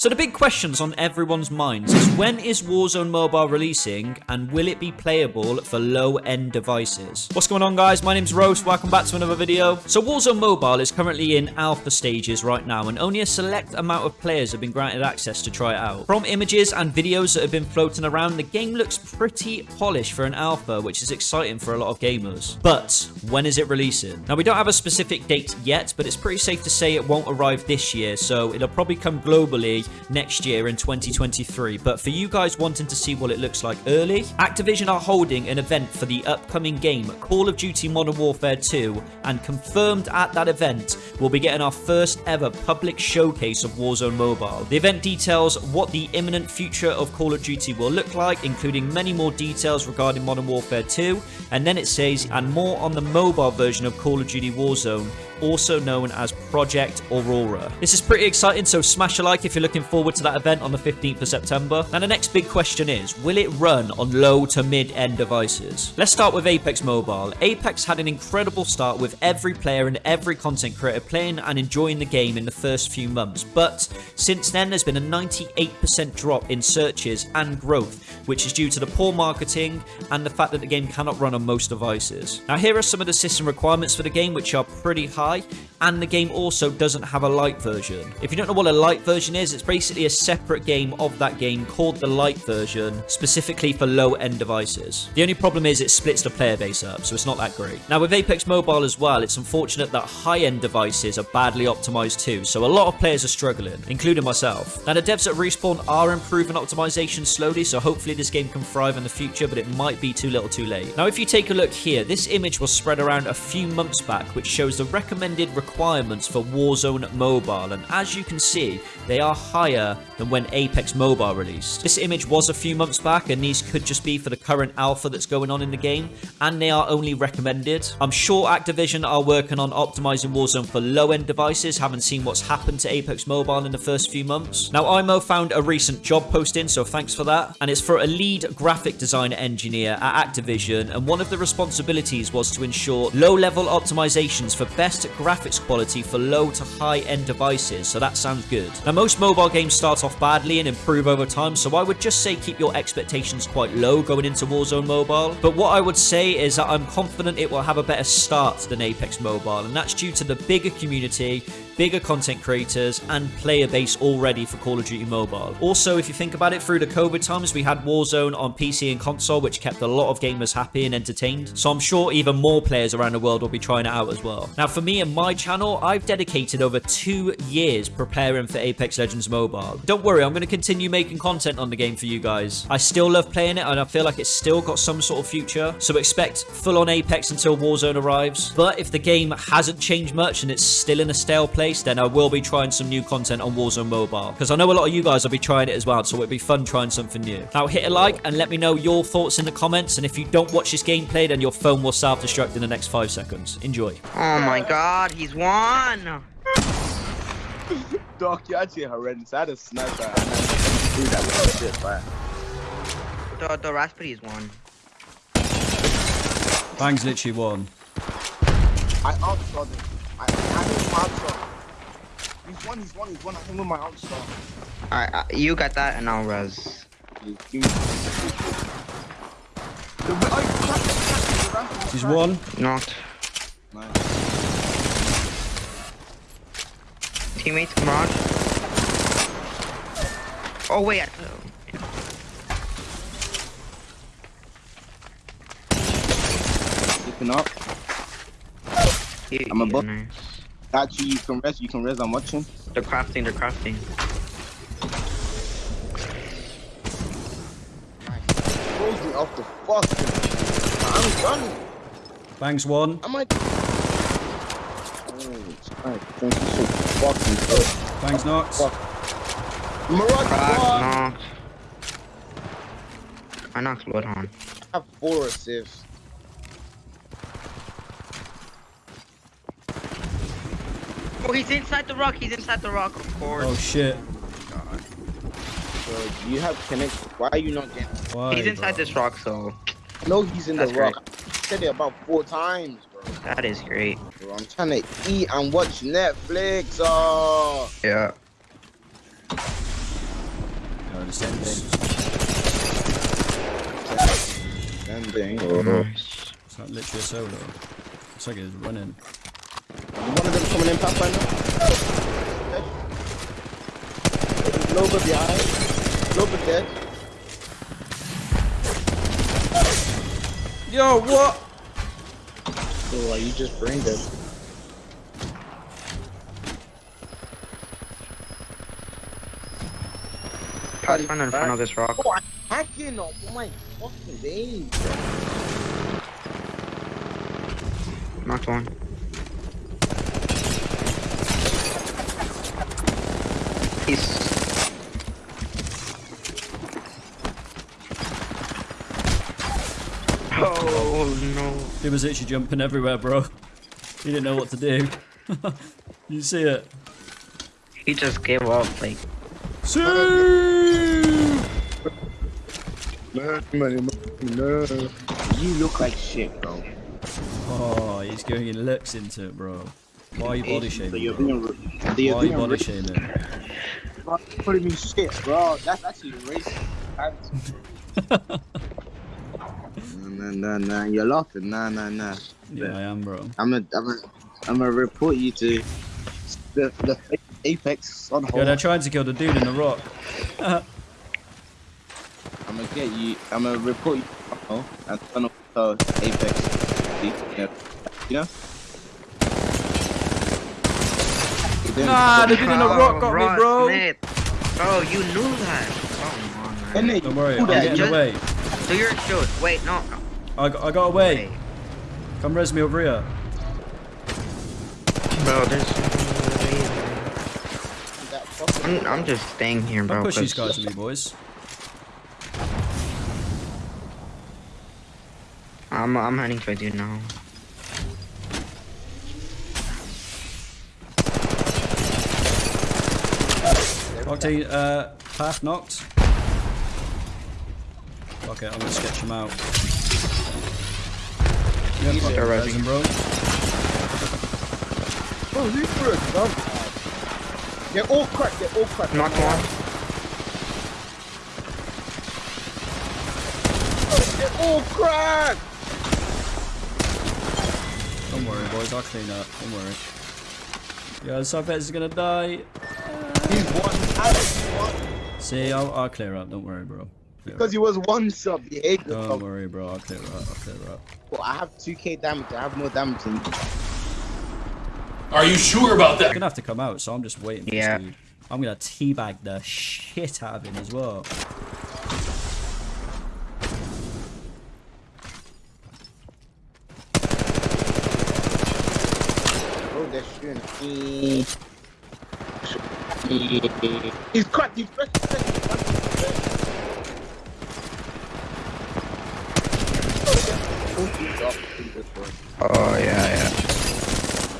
So the big questions on everyone's minds is when is Warzone Mobile releasing and will it be playable for low-end devices? What's going on guys? My name's Roast. Welcome back to another video. So Warzone Mobile is currently in alpha stages right now and only a select amount of players have been granted access to try it out. From images and videos that have been floating around, the game looks pretty polished for an alpha, which is exciting for a lot of gamers. But when is it releasing? Now we don't have a specific date yet, but it's pretty safe to say it won't arrive this year, so it'll probably come globally next year in 2023. But for you guys wanting to see what it looks like early, Activision are holding an event for the upcoming game Call of Duty Modern Warfare 2 and confirmed at that event we'll be getting our first ever public showcase of Warzone Mobile. The event details what the imminent future of Call of Duty will look like, including many more details regarding Modern Warfare 2, and then it says, and more on the mobile version of Call of Duty Warzone, also known as Project Aurora. This is pretty exciting, so smash a like if you're looking forward to that event on the 15th of September. And the next big question is, will it run on low to mid-end devices? Let's start with Apex Mobile. Apex had an incredible start with every player and every content creator playing and enjoying the game in the first few months, but since then there's been a 98% drop in searches and growth, which is due to the poor marketing and the fact that the game cannot run on most devices. Now here are some of the system requirements for the game, which are pretty high high, and the game also doesn't have a light version. If you don't know what a light version is, it's basically a separate game of that game called the light version, specifically for low-end devices. The only problem is it splits the player base up, so it's not that great. Now with Apex Mobile as well, it's unfortunate that high-end devices are badly optimized too, so a lot of players are struggling, including myself. Now the devs at Respawn are improving optimization slowly, so hopefully this game can thrive in the future, but it might be too little too late. Now if you take a look here, this image was spread around a few months back, which shows the recommended requirements for Warzone Mobile, and as you can see, they are higher than when Apex Mobile released. This image was a few months back, and these could just be for the current alpha that's going on in the game, and they are only recommended. I'm sure Activision are working on optimizing Warzone for low-end devices, haven't seen what's happened to Apex Mobile in the first few months. Now, IMO found a recent job posting, so thanks for that, and it's for a lead graphic design engineer at Activision, and one of the responsibilities was to ensure low-level optimizations for best graphics quality for low to high end devices, so that sounds good. Now most mobile games start off badly and improve over time, so I would just say keep your expectations quite low going into Warzone Mobile. But what I would say is that I'm confident it will have a better start than Apex Mobile, and that's due to the bigger community, bigger content creators, and player base already for Call of Duty Mobile. Also, if you think about it, through the COVID times, we had Warzone on PC and console, which kept a lot of gamers happy and entertained. So I'm sure even more players around the world will be trying it out as well. Now, for me and my channel, I've dedicated over two years preparing for Apex Legends Mobile. Don't worry, I'm going to continue making content on the game for you guys. I still love playing it, and I feel like it's still got some sort of future. So expect full-on Apex until Warzone arrives. But if the game hasn't changed much and it's still in a stale play, then I will be trying some new content on Warzone Mobile. Because I know a lot of you guys will be trying it as well, so it'd be fun trying something new. Now hit a like and let me know your thoughts in the comments. And if you don't watch this gameplay, then your phone will self-destruct in the next five seconds. Enjoy. Oh my god, he's won! Doc, you're actually horrendous. I had a sniper and I threw that little shit, but... The, the Raspberry's won. Bang's literally won. I outshot him. I, I hit him outshot. He's one, he's one, he's one. I hit him with my outshot. Alright, uh, you got that and I'll res. Oh, cracked one. Knocked. it. Nice. Teammates, Mirage. Oh wait, I- Keeping up. I'm above. nice. Got you, you can rest, you can rest, I'm watching. They're crafting, they're crafting. Throws me off the fucking. I'm done. Bang's one. I might. Oh, alright. Thank you so fucking good. Bang's knocked. Fuck. Mirage Cracked, one. knocked. I knocked Bloodhound. I have four assists. Oh, he's inside the rock, he's inside the rock, of course. Oh shit. Bro, you have connect. Why are you not getting? Why, he's inside bro? this rock, so No, he's in That's the rock. I said it about four times, bro. that is great. Bro, I'm trying to eat and watch Netflix. Oh, Yeah. No, the same thing. Same thing. It's like literally a solo. It's like it's running. One of them coming in Pathfinder. Loba behind. Loba dead. Yo, what? Oh, you just brain dead. Pathfinder in front of this rock. Oh, I'm hacking on my fucking days. Knocked one. He's. Oh no. He was literally jumping everywhere, bro. He didn't know what to do. you see it? He just gave up. Like, See! No, no, no. You look like shit, bro. Oh, he's going and looks into it, bro. Why are you body shaming, bro? Why you're you body shaming? Putting me shit, bro. That's actually racist. Nah, nah, nah. You're laughing. Nah, nah, nah. Yeah, I am, bro. I'm gonna, I'm gonna, I'm gonna report you to the, the apex on hold. Yeah, they're trying to kill the dude in the rock. I'm gonna get you. I'm gonna report you. Oh, and turn off the apex. Yeah. You know. You Nah, the dude in the rock got me, bro. Smith. Bro, you knew that. Come on, man. Don't worry, You I'm getting just- away. Do your shoot. Wait, no. I got, I got away. Wait. Come res me over here. Bro, there's I'm, I'm just staying here, bro. Don't push these 'cause- guys with me, boys. I'm, I'm heading towards you now. Octane, uh, half knocked. Okay, I'm gonna sketch him out. Yeah, fuck They're it, rising. him, bro. Bro, you threw a gun. They're all cracked. They're all cracked. Knocked one. They're all cracked. Don't worry, boys, I'll clean up. Don't worry. Yeah, Subvet is gonna die. He's one. Alex one. See, I'll, I'll clear up. Don't worry, bro. Clear Because he was one sub. He ate the Don't sub. worry, bro. I'll clear up. I'll clear up. Well, I have 2k damage. I have more damage than you. Are you sure about He's that? gonna have to come out, so I'm just waiting for Yeah. this dude. I'm gonna teabag the shit out of him as well. Oh, they're shooting. He's cracked. He's cracked. He's cracked. Oh, yeah, yeah.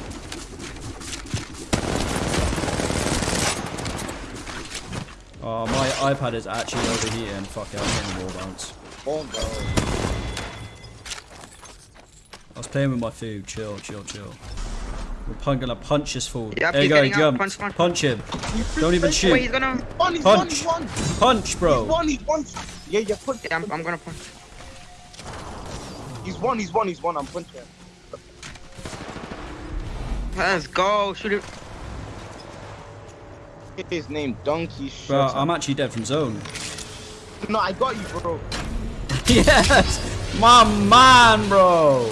Oh, my iPad is actually overheating. Fuck it, I'm getting wall bounce. Oh, bro. I was playing with my food. Chill, chill, chill. We're pun- gonna punch this fool. Yep, there you go, jump. Punch, punch. him. Don't even shoot. Wait, he's gonna. One, he's one, he's Punch. one. Punch, He's bro. one, he's one. Yeah, yeah, punch. Yeah, I'm, I'm gonna punch. He's one, he's one, he's one. I'm punching. Let's go. Shoot it. His name, Donkey Bro, Shot. I'm actually dead from zone. No, I got you, bro. yes! My man, bro!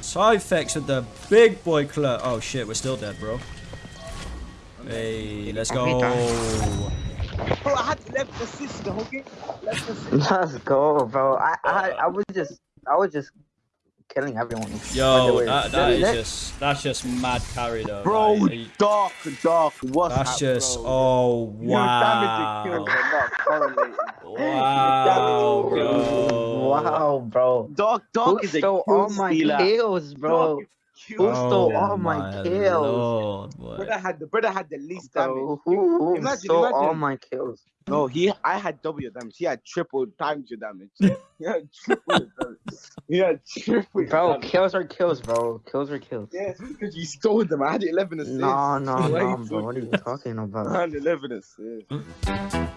Cyphex with the big boy club. Oh shit, we're still dead, bro. Hey, let's go. Bro, I had left assist the whole game. Left assist. Let's go, bro. I, I, I was just, I was just killing everyone. Yo, that, that is that- just that's just mad carry though. Bro, like, are you- dark, dark. What's that's that, just bro? oh Your damage to wow, kills are not correlated. wow, bro. Wow, bro. Dark, dark Who is a stole kill all my stealer. kills, bro? Dark Who kills. stole all my kills? Lord. Brother had the brother had the least damage. Bro, who, who Imagine, stole all my kills? No, he I had double your damage. He had triple times your damage. he had triple your damage. He had triple Bro, damage. kills are kills, bro. Kills are kills. Yes, because you stole them. I had 11 assists. No, no, Why no, bro. What are you talking? about? I about? had 11 assists. Mm.